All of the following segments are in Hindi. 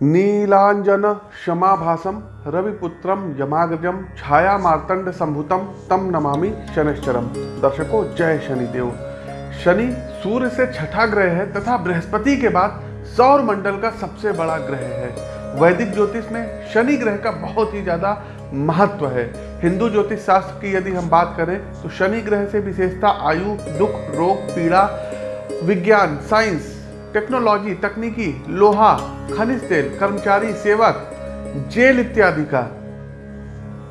नीलांजन क्षमाभासम रविपुत्रम यमाग्रजम छाया मार्तंड संभुतम तम नमामि शनिश्चरम दर्शकों, जय शनिदेव। शनि सूर्य से छठा ग्रह है, तथा बृहस्पति के बाद सौर मंडल का सबसे बड़ा ग्रह है। वैदिक ज्योतिष में शनि ग्रह का बहुत ही ज़्यादा महत्व है। हिंदू ज्योतिष शास्त्र की यदि हम बात करें तो शनि ग्रह से विशेषता आयु, दुख, रोग, पीड़ा, विज्ञान, साइंस टेक्नोलॉजी, तकनीकी, लोहा, खनिज तेल, कर्मचारी, सेवक, जेल इत्यादि का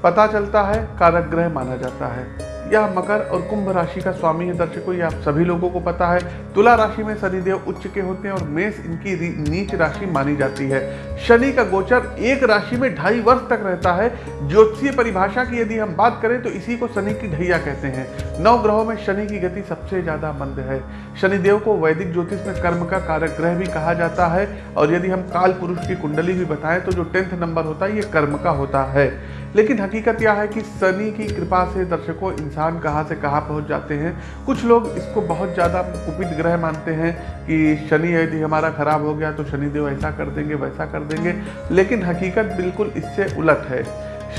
पता चलता है कारक ग्रह माना जाता है। यह मकर और कुंभ राशि का स्वामी है दर्शकों आप सभी लोगों को पता है, तुला राशि में शनिदेव उच्च के होते हैं और मेष इनकी नीच राशि मानी जाती है। शनि का गोचर एक राशि में ढाई वर्ष तक रहता है। ज्योतिषीय परिभाषा की यदि हम बात करें तो इसी को शनि की ढैया कहते हैं। नौ ग्रहों में शनि की गति सबसे ज़्यादा मंद है। शनिदेव को वैदिक ज्योतिष में कर्म का कारक ग्रह भी कहा जाता है, और यदि हम काल पुरुष की कुंडली भी बताएँ तो जो टेंथ नंबर होता है, ये कर्म का होता है। लेकिन हकीकत यह है कि शनि की कृपा से दर्शकों इंसान कहाँ से कहाँ पहुँच जाते हैं। कुछ लोग इसको बहुत ज़्यादा कुपित ग्रह मानते हैं कि शनि यदि हमारा खराब हो गया तो शनिदेव ऐसा कर देंगे, वैसा कर देंगे। लेकिन हकीकत बिल्कुल इससे उलट है।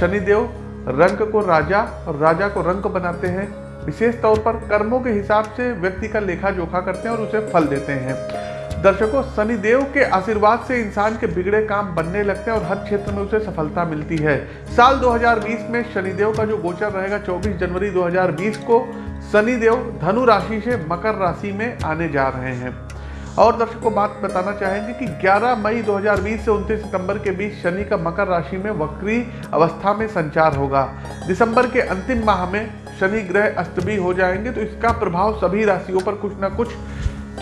शनिदेव रंग को राजा और राजा को रंग बनाते हैं। विशेष तौर पर कर्मों के हिसाब से व्यक्ति का लेखा जोखा करते हैं और उसे फल देते हैं। दर्शकों, शनिदेव के आशीर्वाद से इंसान के बिगड़े काम बनने लगते हैं और हर क्षेत्र में उसे सफलता मिलती है। साल 2020 में शनिदेव का जो गोचर रहेगा 24 जनवरी 2020 को शनिदेव धनु राशि से मकर राशि में आने जा रहे हैं। और दर्शकों, बात बताना चाहेंगे कि 11 मई 2020 से 29 सितंबर के बीच शनि का मकर राशि में वक्री अवस्था में संचार होगा। दिसंबर के अंतिम माह में शनि ग्रह अस्त भी हो जाएँगे तो इसका प्रभाव सभी राशियों पर कुछ ना कुछ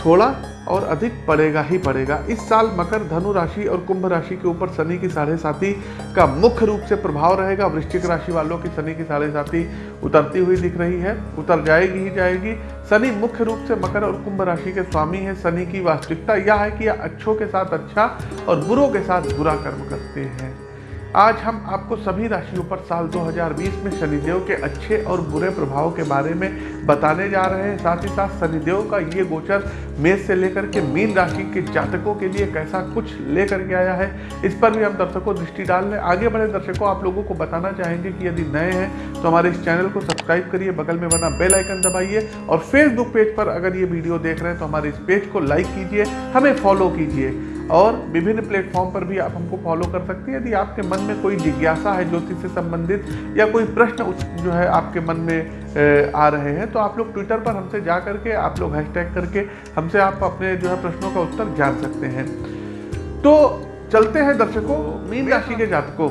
थोड़ा और अधिक पड़ेगा ही पड़ेगा। इस साल मकर, धनु राशि और कुंभ राशि के ऊपर शनि की साढ़े साथी का मुख्य रूप से प्रभाव रहेगा। वृश्चिक राशि वालों की शनि की साढ़े साथी उतरती हुई दिख रही है। उतर जाएगी ही जाएगी। शनि मुख्य रूप से मकर और कुंभ राशि के स्वामी है। शनि की वास्तविकता यह है कि अच्छों के साथ अच्छा और बुरों के साथ बुरा कर्म करते हैं। आज हम आपको सभी राशियों पर साल 2020 में शनिदेव के अच्छे और बुरे प्रभाव के बारे में बताने जा रहे हैं। साथ ही साथ शनिदेव का ये गोचर मेष से लेकर के मीन राशि के जातकों के लिए कैसा कुछ लेकर के आया है, इस पर भी हम दर्शकों दृष्टि डाल लें आगे बढ़े दर्शकों, आप लोगों को बताना चाहेंगे कि यदि नए हैं तो हमारे इस चैनल को सब्सक्राइब करिए, बगल में बना बेल आइकन दबाइए और फेसबुक पेज पर अगर ये वीडियो देख रहे हैं तो हमारे इस पेज को लाइक कीजिए, हमें फॉलो कीजिए। और विभिन्न प्लेटफॉर्म पर भी आप हमको फॉलो कर सकते हैं। यदि आपके मन में कोई जिज्ञासा है ज्योतिष से संबंधित या कोई प्रश्न जो है आपके मन में आ रहे हैं तो आप लोग ट्विटर पर हमसे जा करके आप लोग हैशटैग करके हमसे आप अपने जो है प्रश्नों का उत्तर जान सकते हैं। तो चलते हैं दर्शकों मीन राशि के जातकों।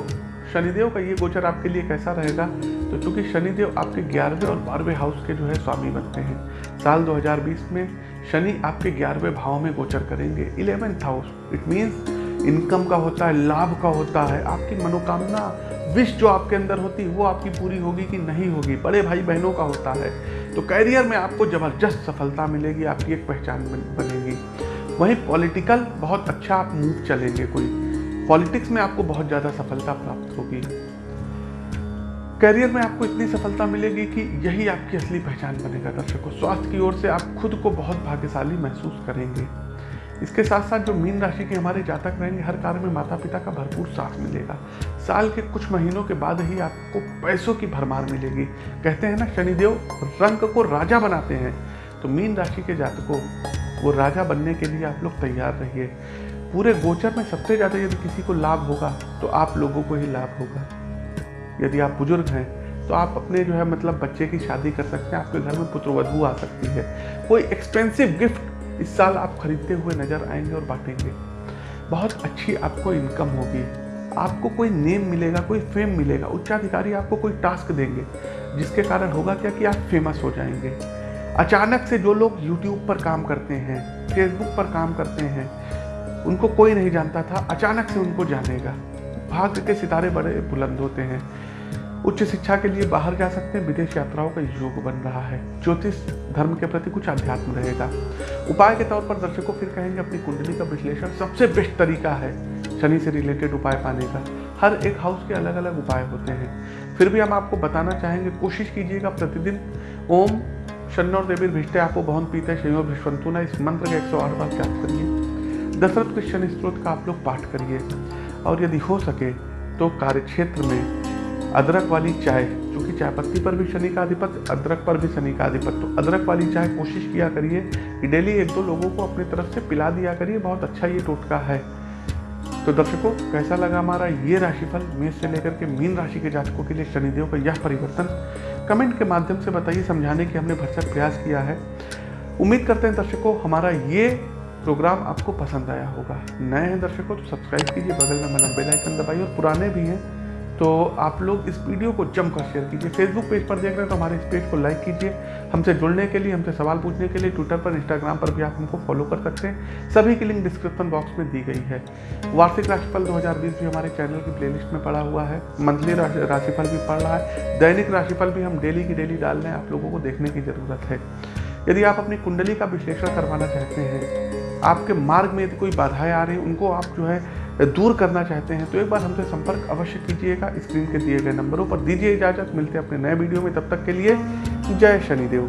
शनिदेव का ये गोचर आपके लिए कैसा रहेगा? तो चूँकि शनिदेव आपके ग्यारहवें और बारहवें हाउस के जो है स्वामी बनते हैं साल 2020 में शनि आपके ग्यारहवें भाव में गोचर करेंगे। Eleventh house it means income का होता है, लाभ का होता है, आपकी मनोकामना विश जो आपके अंदर होती है वो आपकी पूरी होगी कि नहीं होगी। बड़े भाई बहनों का होता है। तो कैरियर में आपको ज़बरदस्त सफलता मिलेगी, आपकी एक पहचान बनेगी। वहीं पॉलिटिकल बहुत अच्छा आप मूव चलेंगे कोई। पॉलिटिक्स में आपको बहुत ज़्यादा सफलता प्राप्त होगी। करियर में आपको इतनी सफलता मिलेगी कि यही आपकी असली पहचान बनेगा। दर्शकों, स्वास्थ्य की ओर से आप खुद को बहुत भाग्यशाली महसूस करेंगे। इसके साथ साथ जो मीन राशि के हमारे जातक रहेंगे, हर कार्य में माता पिता का भरपूर साथ मिलेगा। साल के कुछ महीनों के बाद ही आपको पैसों की भरमार मिलेगी। कहते हैं ना, शनिदेव रंग को राजा बनाते हैं। तो मीन राशि के जातकों, वो राजा बनने के लिए आप लोग तैयार रहिए। पूरे गोचर में सबसे ज़्यादा यदि किसी को लाभ होगा तो आप लोगों को ही लाभ होगा। यदि आप बुज़ुर्ग हैं तो आप अपने जो है मतलब बच्चे की शादी कर सकते हैं, आपके घर में पुत्र पुत्रवधु आ सकती है। कोई एक्सपेंसिव गिफ्ट इस साल आप खरीदते हुए नज़र आएँगे और बांटेंगे। बहुत अच्छी आपको इनकम होगी। आपको कोई नेम मिलेगा, कोई फेम मिलेगा, उच्चाधिकारी आपको कोई टास्क देंगे, जिसके कारण होगा क्या कि आप फ़ेमस हो जाएँगे। अचानक से जो लोग यूट्यूब पर काम करते हैं फेसबुक पर काम करते हैं, उनको कोई नहीं जानता था, अचानक से उनको जानेगा। भाग्य के सितारे बड़े बुलंद होते हैं। उच्च शिक्षा के लिए बाहर जा सकते हैं। विदेश यात्राओं का योग बन रहा है। ज्योतिष धर्म के प्रति कुछ अध्यात्म रहेगा। उपाय के तौर पर दर्शकों फिर कहेंगे, अपनी कुंडली का विश्लेषण सबसे बेस्ट तरीका है। शनि से रिलेटेड उपाय पाने का। हर एक हाउस के अलग अलग उपाय होते हैं। फिर भी हम आपको बताना चाहेंगे, कोशिश कीजिएगा प्रतिदिन ओम शन्नौर देवी भिष्टे आपको बहुत पीते शनियोर विश्वंतुना इस मंत्र के एक सौ आठ बार जाप करिए। दशरथ के शनि स्त्रोत का आप लोग पाठ करिए। और यदि हो सके तो कार्यक्षेत्र में अदरक वाली चाय क्योंकि चाय पत्ती पर भी शनि का अधिपत अदरक पर भी शनि का अधिपत तो अदरक वाली चाय कोशिश किया करिए कि डेली एक दो लोगों को अपनी तरफ़ से पिला दिया करिए, बहुत अच्छा ये टोटका है। तो दर्शकों, कैसा लगा हमारा ये राशिफल? मेष से लेकर के मीन राशि के जातकों के लिए शनिदेव का यह परिवर्तन। कमेंट के माध्यम से बताइए, समझाने की हमने भरसक प्रयास किया है। उम्मीद करते हैं दर्शकों, हमारा ये प्रोग्राम आपको पसंद आया होगा। नए हैं दर्शकों तो सब्सक्राइब कीजिए, बगल में बना बेल आइकन दबाइए, और पुराने भी हैं तो आप लोग इस वीडियो को जमकर शेयर कीजिए। फेसबुक पेज पर देख रहे हैं तो हमारे इस पेज को लाइक कीजिए। हमसे जुड़ने के लिए, हमसे सवाल पूछने के लिए ट्विटर पर इंस्टाग्राम पर भी आप हमको फॉलो कर सकते हैं। सभी की लिंक डिस्क्रिप्शन बॉक्स में दी गई है। वार्षिक राशिफल 2020 भी हमारे चैनल की प्लेलिस्ट में पड़ा हुआ है। मंथली राशिफल भी पड़ रहा है। दैनिक राशिफल भी हम डेली की डेली डाल रहे हैं। आप लोगों को देखने की ज़रूरत है। यदि आप अपनी कुंडली का विश्लेषण करवाना चाहते हैं, आपके मार्ग में यदि कोई बाधाएँ आ रही उनको आप जो है दूर करना चाहते हैं तो एक बार हमसे संपर्क अवश्य कीजिएगा, स्क्रीन के दिए गए नंबरों पर दीजिए इजाज़त। मिलते हैं अपने नए वीडियो में, तब तक के लिए जय शनिदेव।